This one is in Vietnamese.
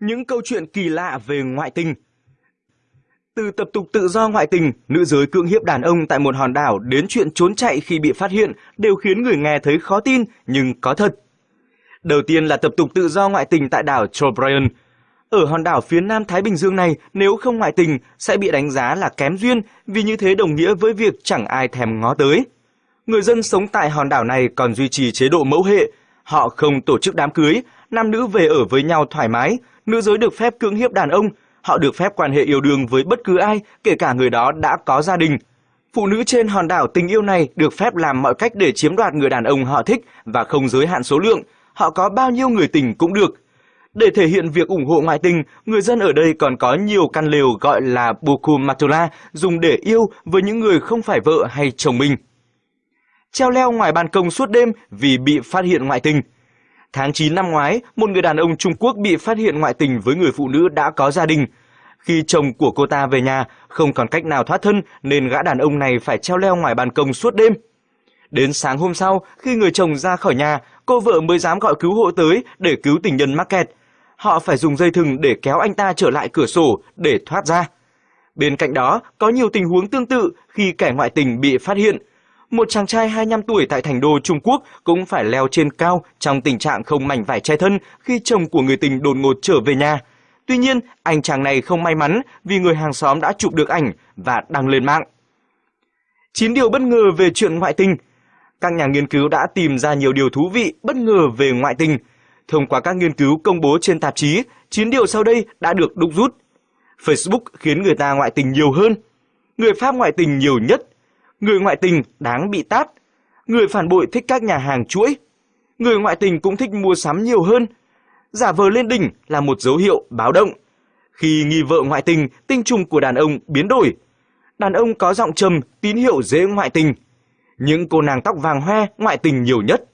những câu chuyện kỳ lạ về ngoại tình. Từ tập tục tự do ngoại tình, nữ giới cưỡng hiếp đàn ông tại một hòn đảo đến chuyện trốn chạy khi bị phát hiện đều khiến người nghe thấy khó tin nhưng có thật. Đầu tiên là tập tục tự do ngoại tình tại đảo Trobriand. Ở hòn đảo phía nam Thái Bình Dương này, nếu không ngoại tình sẽ bị đánh giá là kém duyên vì như thế đồng nghĩa với việc chẳng ai thèm ngó tới. Người dân sống tại hòn đảo này còn duy trì chế độ mẫu hệ. Họ không tổ chức đám cưới, nam nữ về ở với nhau thoải mái, nữ giới được phép cưỡng hiếp đàn ông, họ được phép quan hệ yêu đương với bất cứ ai, kể cả người đó đã có gia đình. Phụ nữ trên hòn đảo tình yêu này được phép làm mọi cách để chiếm đoạt người đàn ông họ thích và không giới hạn số lượng, họ có bao nhiêu người tình cũng được. Để thể hiện việc ủng hộ ngoại tình, người dân ở đây còn có nhiều căn lều gọi là Bukumatula dùng để yêu với những người không phải vợ hay chồng mình. Treo leo ngoài ban công suốt đêm vì bị phát hiện ngoại tình. Tháng 9 năm ngoái, một người đàn ông Trung Quốc bị phát hiện ngoại tình với người phụ nữ đã có gia đình. Khi chồng của cô ta về nhà, không còn cách nào thoát thân nên gã đàn ông này phải treo leo ngoài ban công suốt đêm. Đến sáng hôm sau, khi người chồng ra khỏi nhà, cô vợ mới dám gọi cứu hộ tới để cứu tình nhân mắc kẹt. Họ phải dùng dây thừng để kéo anh ta trở lại cửa sổ để thoát ra. Bên cạnh đó, có nhiều tình huống tương tự khi kẻ ngoại tình bị phát hiện. Một chàng trai 25 tuổi tại thành đô Trung Quốc cũng phải leo trên cao trong tình trạng không mảnh vải che thân khi chồng của người tình đột ngột trở về nhà. Tuy nhiên, anh chàng này không may mắn vì người hàng xóm đã chụp được ảnh và đăng lên mạng. 9 điều bất ngờ về chuyện ngoại tình các nhà nghiên cứu đã tìm ra nhiều điều thú vị, bất ngờ về ngoại tình. Thông qua các nghiên cứu công bố trên tạp chí, 9 điều sau đây đã được đúc rút. Facebook khiến người ta ngoại tình nhiều hơn. Người Pháp ngoại tình nhiều nhất. Người ngoại tình đáng bị tát. Người phản bội thích các nhà hàng chuỗi. Người ngoại tình cũng thích mua sắm nhiều hơn. Giả vờ lên đỉnh là một dấu hiệu báo động. Khi nghi vợ ngoại tình, tinh trùng của đàn ông biến đổi. Đàn ông có giọng trầm, tín hiệu dễ ngoại tình những cô nàng tóc vàng hoe ngoại tình nhiều nhất.